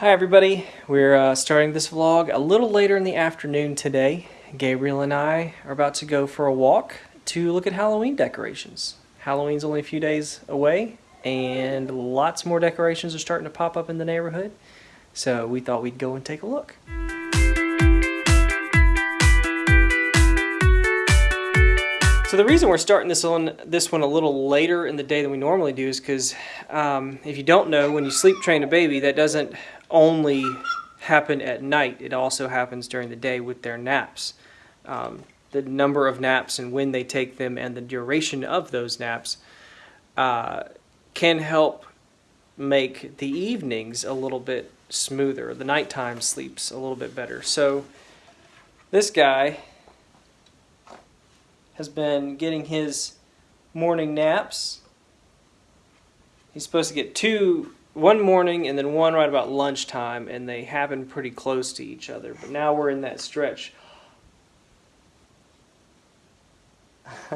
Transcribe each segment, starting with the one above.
Hi everybody, we're uh, starting this vlog a little later in the afternoon today. Gabriel and I are about to go for a walk to look at Halloween decorations. Halloween's only a few days away and lots more decorations are starting to pop up in the neighborhood. So we thought we'd go and take a look. So the reason we're starting this on this one a little later in the day than we normally do is because um, if you don't know, when you sleep train a baby, that doesn't only happen at night. It also happens during the day with their naps. Um, the number of naps and when they take them and the duration of those naps uh, can help make the evenings a little bit smoother. The nighttime sleeps a little bit better. So this guy has been getting his morning naps. He's supposed to get two, one morning and then one right about lunchtime, and they happen pretty close to each other. But now we're in that stretch.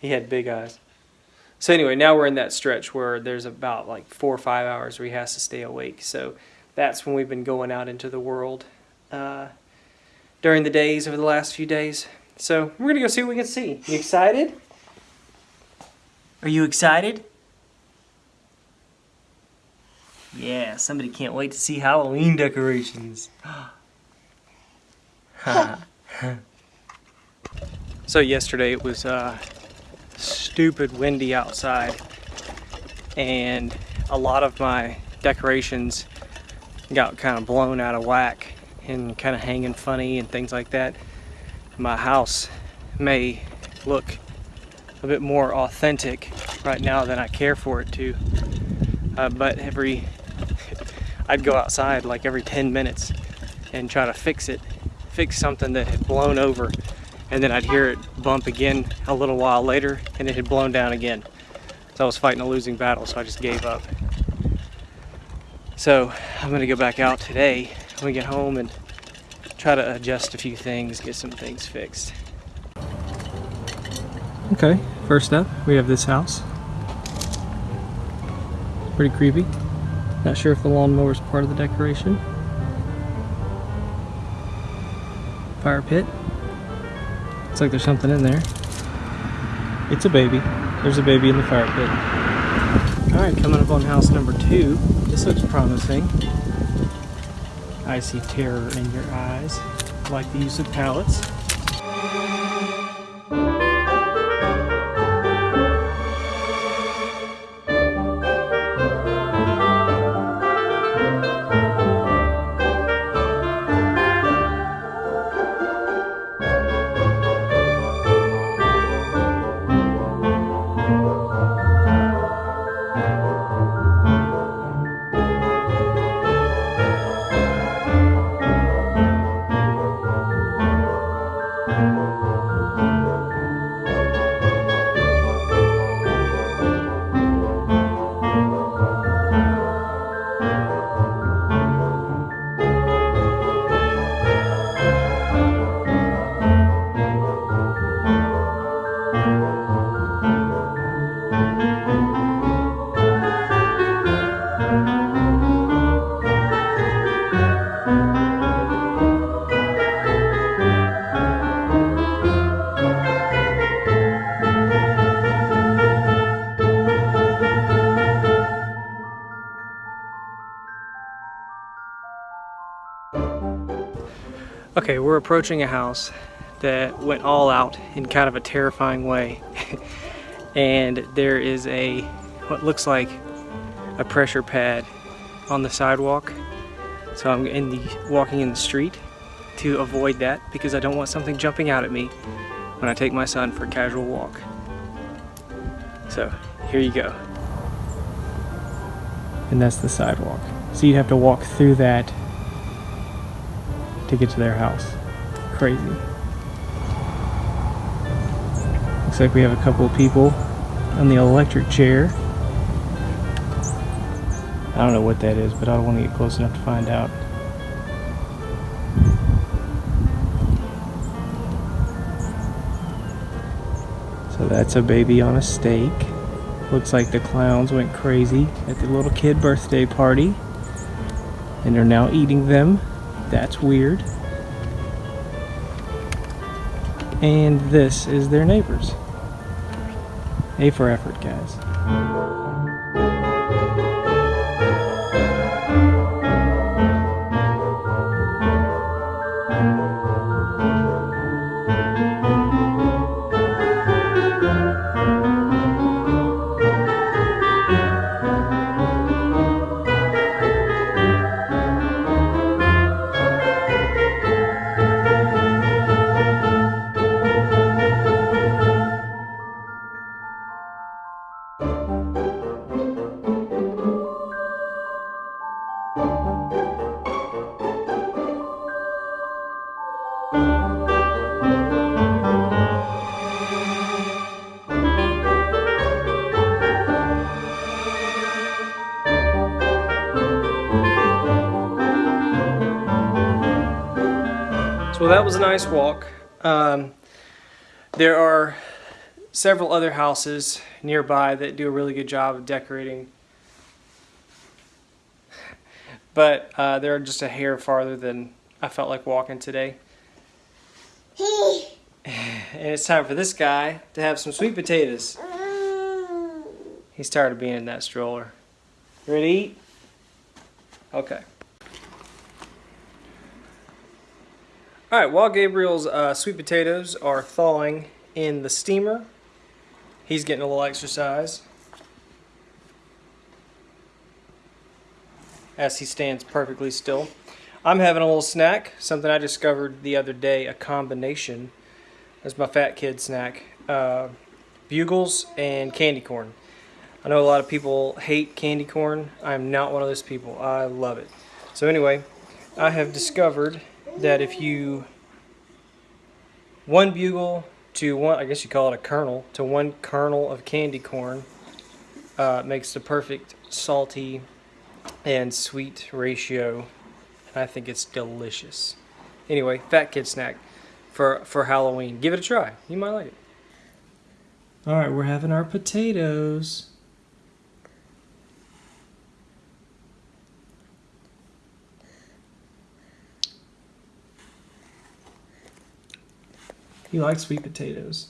he had big eyes. So anyway, now we're in that stretch where there's about like four or five hours where he has to stay awake. So that's when we've been going out into the world uh, during the days over the last few days. So we're gonna go see what we can see. You excited? Are you excited? Yeah, somebody can't wait to see Halloween decorations. so yesterday it was uh, stupid windy outside and a lot of my decorations got kind of blown out of whack and kind of hanging funny and things like that my house may look a bit more authentic right now than I care for it to. Uh, but every, I'd go outside like every 10 minutes and try to fix it, fix something that had blown over. And then I'd hear it bump again a little while later and it had blown down again. So I was fighting a losing battle, so I just gave up. So I'm gonna go back out today when we get home and try to adjust a few things, get some things fixed. Okay, first up, we have this house. Pretty creepy. Not sure if the lawnmower is part of the decoration. Fire pit. Looks like there's something in there. It's a baby. There's a baby in the fire pit. Alright, coming up on house number two. This looks promising. I see terror in your eyes, like the use of pallets. Okay, we're approaching a house that went all out in kind of a terrifying way. and there is a, what looks like a pressure pad on the sidewalk. So I'm in the walking in the street to avoid that because I don't want something jumping out at me when I take my son for a casual walk. So here you go. And that's the sidewalk. So you'd have to walk through that to get to their house. Crazy. Looks like we have a couple of people on the electric chair. I don't know what that is, but I don't want to get close enough to find out. So that's a baby on a stake. Looks like the clowns went crazy at the little kid birthday party. And they're now eating them. That's weird. And this is their neighbors. A for effort, guys. That was a nice walk. Um, there are several other houses nearby that do a really good job of decorating. But uh, they're just a hair farther than I felt like walking today. And it's time for this guy to have some sweet potatoes. He's tired of being in that stroller. Ready? Okay. All right, while Gabriel's uh, sweet potatoes are thawing in the steamer, he's getting a little exercise as he stands perfectly still. I'm having a little snack, something I discovered the other day, a combination. That's my fat kid snack. Uh, bugles and candy corn. I know a lot of people hate candy corn. I'm not one of those people. I love it. So anyway, I have discovered that if you one bugle to one, I guess you call it a kernel, to one kernel of candy corn uh, makes the perfect salty and sweet ratio. And I think it's delicious. Anyway, fat kid snack for for Halloween. Give it a try. You might like it. All right, we're having our potatoes. You likes sweet potatoes.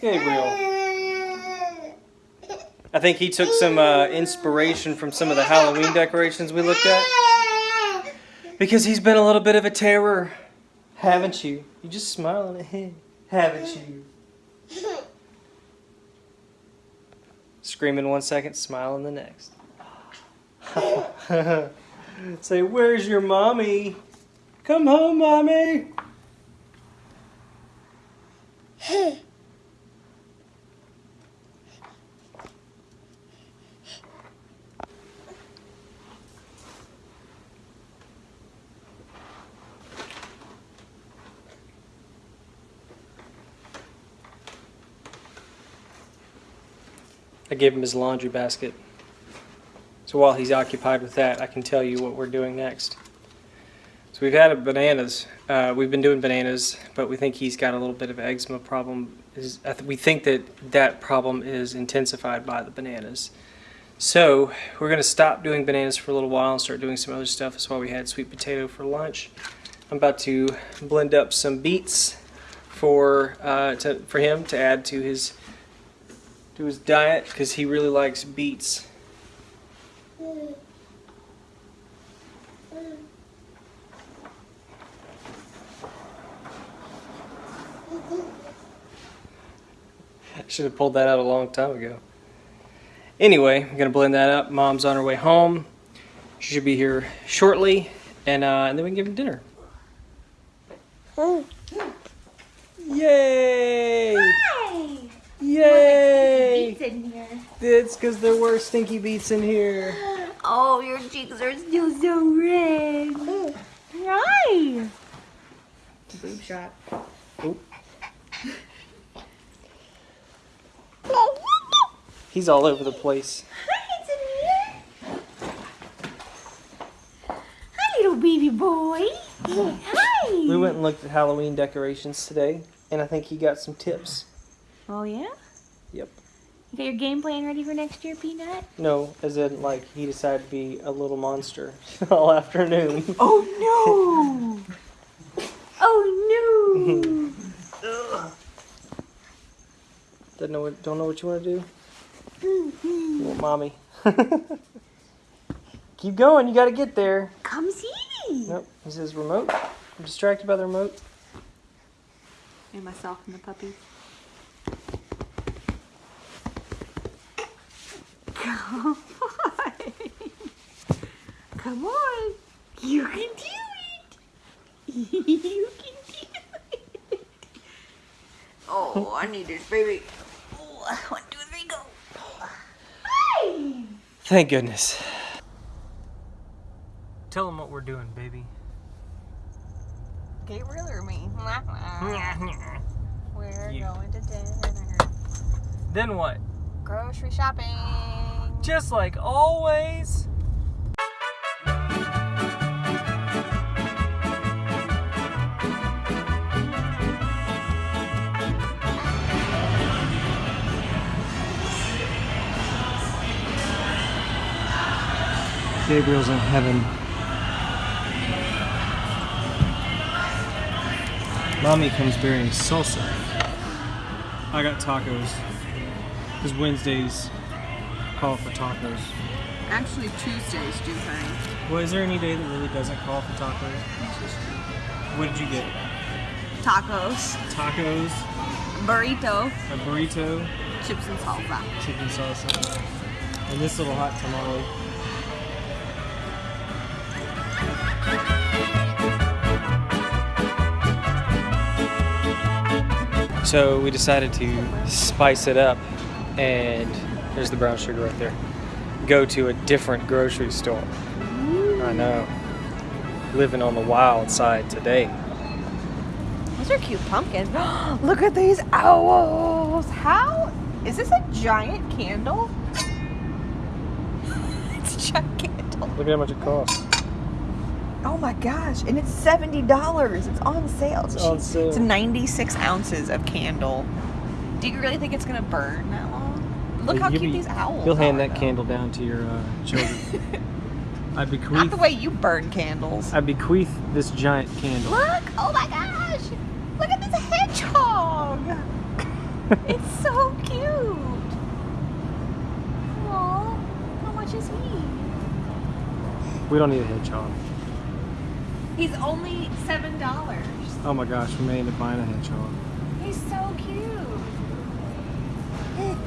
Gabriel. I think he took some uh, inspiration from some of the Halloween decorations we looked at. Because he's been a little bit of a terror, haven't you? You just smiling at him, haven't you? Screaming one second, smiling the next. Say, where's your mommy? Come home, mommy. I gave him his laundry basket. So while he's occupied with that, I can tell you what we're doing next. So we've had bananas. Uh, we've been doing bananas, but we think he's got a little bit of eczema problem. Is we think that that problem is intensified by the bananas. So we're going to stop doing bananas for a little while and start doing some other stuff. That's why we had sweet potato for lunch. I'm about to blend up some beets for uh, to, for him to add to his to his diet because he really likes beets. I should have pulled that out a long time ago. Anyway, I'm gonna blend that up. Mom's on her way home. She should be here shortly, and uh, and then we can give him dinner. Yay! Hi! Yay! Beets in here. It's because there were stinky beets in here. Oh, your cheeks are still so red. Hi! Boob shot. He's all over the place. Hi, it's in here. Hi, little baby boy. Hi. We went and looked at Halloween decorations today, and I think he got some tips. Oh yeah. Yep. You got your game plan ready for next year, Peanut? No, as in like he decided to be a little monster all afternoon. Oh no! oh no! Don't know what, don't know what you want to do. Mm-hmm. You want mommy. Keep going. You got to get there. Come see me. Nope. He says remote. I'm distracted by the remote. And myself and the puppy. Come on. Come on. You can do it. You can do it. Oh, I need this baby. Oh, one, two, three, go. Hi. Thank goodness. Tell them what we're doing, baby. Gabriel or me? We're You. going to dinner. Then what? Grocery shopping. Just like always. Gabriel's in heaven. Mommy comes bearing salsa. I got tacos. Because Wednesdays call for tacos. Actually, Tuesdays do thing. Well, is there any day that really doesn't call for tacos? What did you get? Tacos. Tacos, Burrito. a burrito, Chips and salsa. chicken salsa, and this little hot tamale. So we decided to spice it up, and there's the brown sugar right there. Go to a different grocery store. I know. Living on the wild side today. Those are cute pumpkins. Look at these owls. How? Is this a giant candle? it's a giant candle. Look at how much it costs. Oh my gosh. And it's $70. It's on sale. It's on sale. It's 96 ounces of candle. Do you really think it's going to burn that long? Look how You'll cute be- these owls You'll hand are, that though. candle down to your uh, children. I Not bequeath. the way you burn candles. I bequeath this giant candle. Look! Oh my gosh! Look at this hedgehog! it's so cute! Aw, how much is he? We don't need a hedgehog. He's only seven dollars. Oh my gosh, we may end up buying a hedgehog. He's so cute.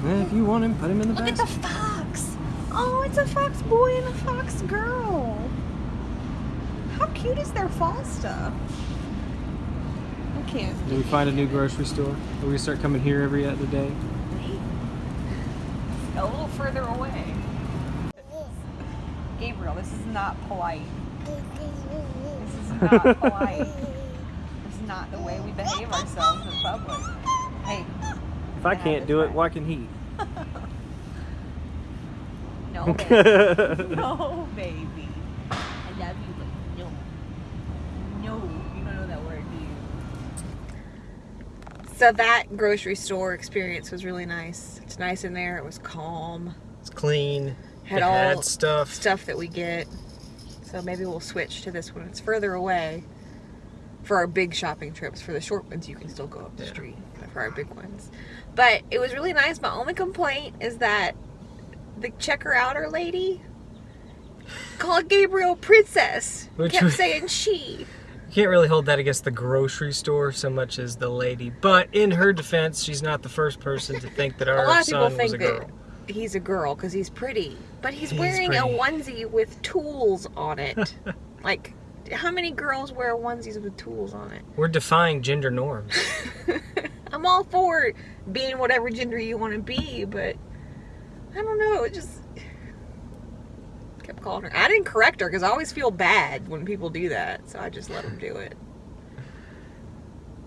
Eh, if you want him, put him in the Look at the fox. Oh, it's a fox boy and a fox girl. How cute is their fall stuff? I can't. Do we find a new grocery store? Are we start coming here every other day? A little further away. Gabriel, this is not polite. This is not polite. this is not the way we behave ourselves in public. Hey, If I can't do it, why can he? no, baby. no, baby. I love you, but no. No, you don't know that word, do you? So that grocery store experience was really nice. It's nice in there. It was calm. It's clean. Had it all had stuff. stuff that we get. So maybe we'll switch to this one. It's further away for our big shopping trips. For the short ones, you can still go up the Yeah. street. For our big ones, but it was really nice. My only complaint is that the checker outer lady called Gabriel princess. Which kept saying she. You can't really hold that against the grocery store so much as the lady. But in her defense, she's not the first person to think that A our lot of people son think was a that girl. he's a girl because he's pretty, but he's, He's wearing a onesie with tools on it. like, how many girls wear onesies with tools on it? We're defying gender norms. I'm all for being whatever gender you want to be, but I don't know. It just kept calling her. I didn't correct her because I always feel bad when people do that, so I just let them do it.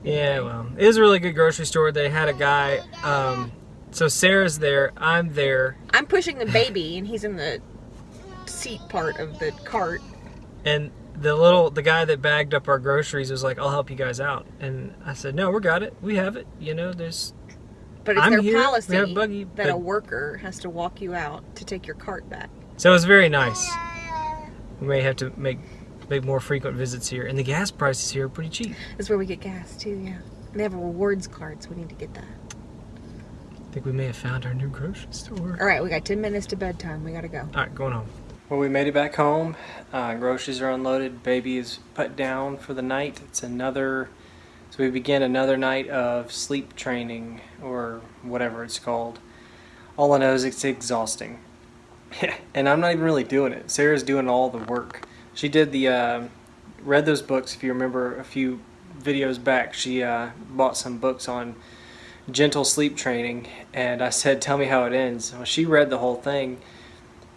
Yeah, well, it was a really good grocery store. They had a guy. Um, so Sarah's there. I'm there, I'm pushing the baby, and he's in the seat part of the cart. and the little the guy that bagged up our groceries was like, "I'll help you guys out," and I said, "No, we got it. We have it. You know, there's But it's I'm their here, policy have a buggy, that a worker has to walk you out to take your cart back. So it was very nice. We may have to make make more frequent visits here, and the gas prices here are pretty cheap. That's where we get gas too, yeah. They have a rewards cards. We need to get that. I think we may have found our new grocery store. All right, we got 10 minutes to bedtime. We got to go. All right, going home. Well, we made it back home. Uh, groceries are unloaded. Baby is put down for the night. It's another. So we begin another night of sleep training or whatever it's called. All I know is it's exhausting, and I'm not even really doing it. Sarah's doing all the work. She did the uh, read those books. If you remember a few videos back, she uh, bought some books on gentle sleep training, and I said, "Tell me how it ends." Well, she read the whole thing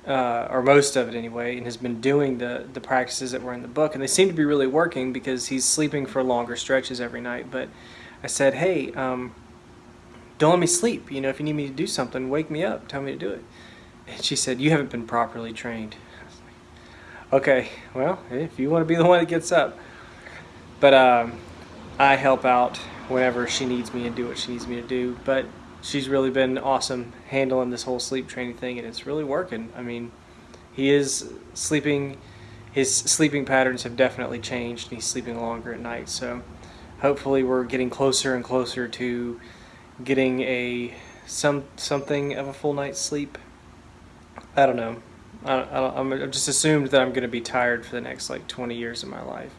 uh, or most of it anyway, and has been doing the the practices that were in the book, and they seem to be really working because he's sleeping for longer stretches every night. But I said, hey, um, don't let me sleep. You know, if you need me to do something, wake me up. Tell me to do it. And she said, you haven't been properly trained. Like, okay, well, if you want to be the one that gets up, but um, I help out whenever she needs me and do what she needs me to do. But she's really been awesome handling this whole sleep training thing, and it's really working. I mean, he is sleeping. His sleeping patterns have definitely changed, and he's sleeping longer at night. So, hopefully, we're getting closer and closer to getting a some something of a full night's sleep. I don't know. I, I don't, I'm I've just assumed that I'm going to be tired for the next like 20 years of my life.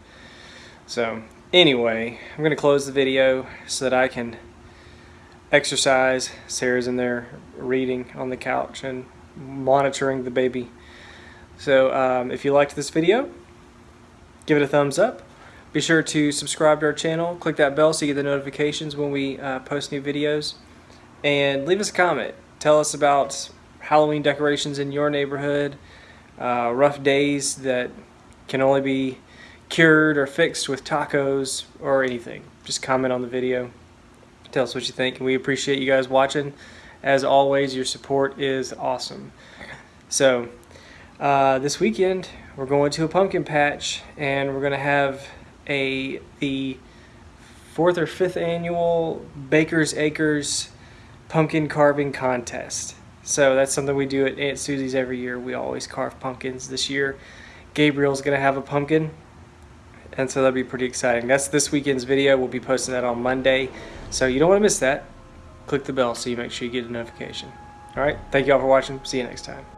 So, anyway, I'm going to close the video so that I can exercise. Sarah's in there reading on the couch and monitoring the baby. So um, if you liked this video, give it a thumbs up. Be sure to subscribe to our channel. Click that bell so you get the notifications when we uh, post new videos. And leave us a comment. Tell us about Halloween decorations in your neighborhood, uh, rough days that can only be cured or fixed with tacos or anything. Just comment on the video tell us what you think and we appreciate you guys watching. As always your support is awesome. So uh, this weekend we're going to a pumpkin patch and we're going to have a the fourth or fifth annual baker's acres pumpkin carving contest. So that's something we do at aunt susie's every year. We always carve pumpkins this year. Gabriel's going to have a pumpkin and so that'll be pretty exciting. That's this weekend's video. We'll be posting that on Monday. So you don't want to miss that. Click the bell so you make sure you get a notification. All right. Thank you all for watching. See you next time.